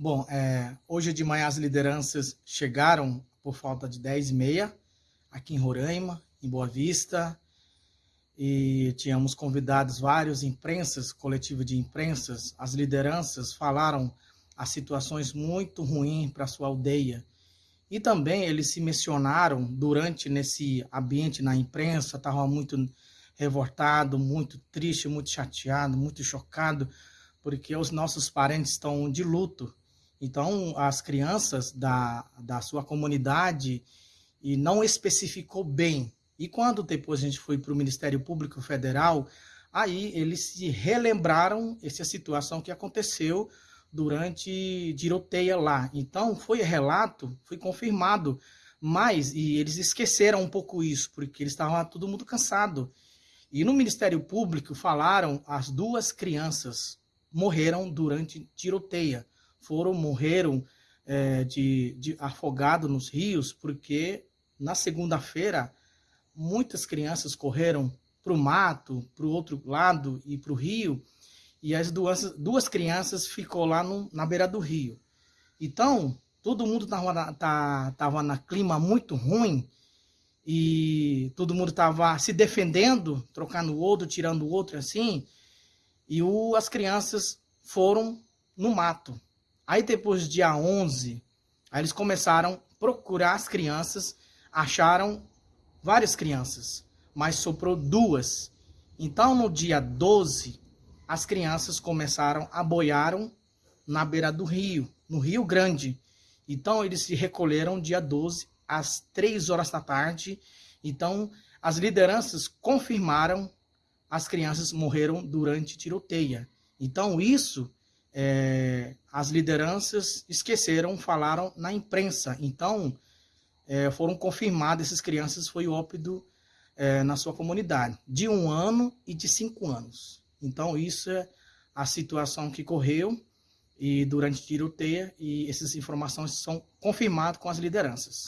Bom, é, hoje de manhã as lideranças chegaram por falta de 10 e meia, aqui em Roraima, em Boa Vista, e tínhamos convidados vários imprensas, coletivo de imprensas, as lideranças falaram as situações muito ruins para sua aldeia. E também eles se mencionaram durante nesse ambiente na imprensa, estavam muito revoltado, muito triste, muito chateado, muito chocado, porque os nossos parentes estão de luto então, as crianças da, da sua comunidade e não especificou bem. E quando depois a gente foi para o Ministério Público Federal, aí eles se relembraram essa situação que aconteceu durante tiroteia lá. Então, foi relato, foi confirmado, mas e eles esqueceram um pouco isso, porque eles estavam todo mundo cansado. E no Ministério Público falaram as duas crianças morreram durante tiroteia foram, morreram é, de, de afogado nos rios, porque na segunda-feira muitas crianças correram para o mato, para o outro lado e para o rio, e as duas, duas crianças ficou lá no, na beira do rio. Então, todo mundo estava tá, tava na clima muito ruim, e todo mundo estava se defendendo, trocando o outro, tirando o outro assim, e o, as crianças foram no mato. Aí depois, dia 11, aí eles começaram a procurar as crianças, acharam várias crianças, mas soprou duas. Então, no dia 12, as crianças começaram a boiaram na beira do rio, no Rio Grande. Então, eles se recolheram dia 12, às 3 horas da tarde. Então, as lideranças confirmaram as crianças morreram durante tiroteia. Então, isso é, as lideranças esqueceram, falaram na imprensa. Então, é, foram confirmadas, essas crianças foi óbito é, na sua comunidade, de um ano e de cinco anos. Então, isso é a situação que correu e durante tiroteio, e essas informações são confirmadas com as lideranças.